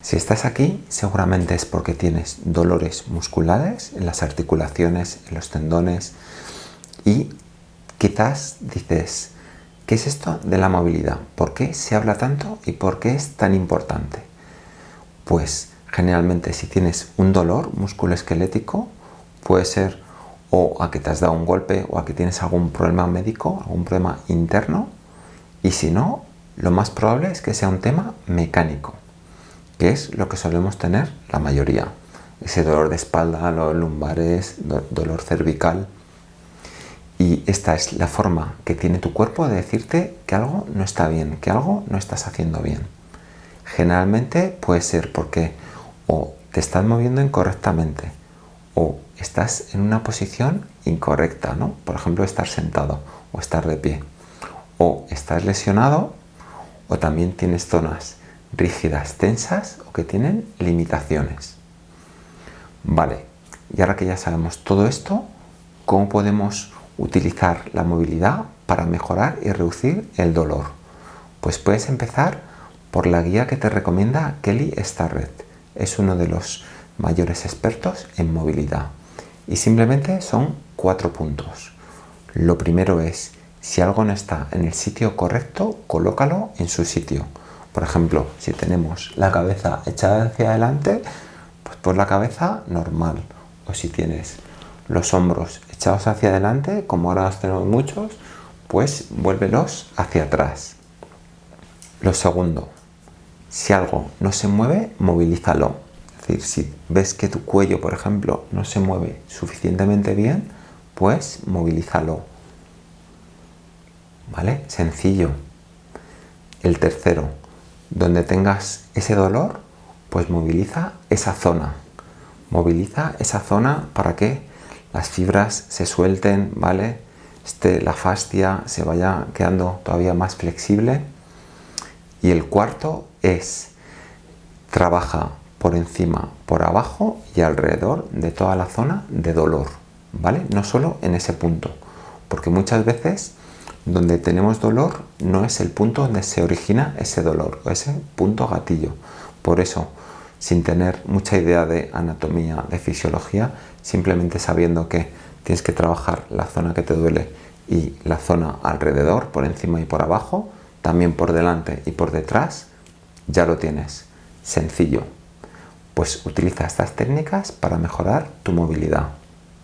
Si estás aquí, seguramente es porque tienes dolores musculares en las articulaciones, en los tendones y quizás dices, ¿qué es esto de la movilidad? ¿Por qué se habla tanto y por qué es tan importante? Pues generalmente si tienes un dolor musculoesquelético, puede ser o a que te has dado un golpe o a que tienes algún problema médico, algún problema interno, y si no, lo más probable es que sea un tema mecánico que es lo que solemos tener la mayoría. Ese dolor de espalda, dolor lumbares, dolor cervical. Y esta es la forma que tiene tu cuerpo de decirte que algo no está bien, que algo no estás haciendo bien. Generalmente puede ser porque o te estás moviendo incorrectamente o estás en una posición incorrecta, ¿no? Por ejemplo, estar sentado o estar de pie. O estás lesionado o también tienes zonas rígidas, tensas o que tienen limitaciones. Vale, y ahora que ya sabemos todo esto, ¿cómo podemos utilizar la movilidad para mejorar y reducir el dolor? Pues puedes empezar por la guía que te recomienda Kelly Starrett. Es uno de los mayores expertos en movilidad. Y simplemente son cuatro puntos. Lo primero es, si algo no está en el sitio correcto, colócalo en su sitio. Por ejemplo, si tenemos la cabeza echada hacia adelante, pues por la cabeza normal. O si tienes los hombros echados hacia adelante, como ahora los tenemos muchos, pues vuélvelos hacia atrás. Lo segundo, si algo no se mueve, movilízalo. Es decir, si ves que tu cuello, por ejemplo, no se mueve suficientemente bien, pues movilízalo. ¿Vale? Sencillo. El tercero, donde tengas ese dolor, pues moviliza esa zona. Moviliza esa zona para que las fibras se suelten, ¿vale? Este, la fascia se vaya quedando todavía más flexible. Y el cuarto es, trabaja por encima, por abajo y alrededor de toda la zona de dolor, ¿vale? No solo en ese punto, porque muchas veces donde tenemos dolor no es el punto donde se origina ese dolor ese punto gatillo. Por eso, sin tener mucha idea de anatomía, de fisiología, simplemente sabiendo que tienes que trabajar la zona que te duele y la zona alrededor, por encima y por abajo, también por delante y por detrás, ya lo tienes. Sencillo. Pues utiliza estas técnicas para mejorar tu movilidad.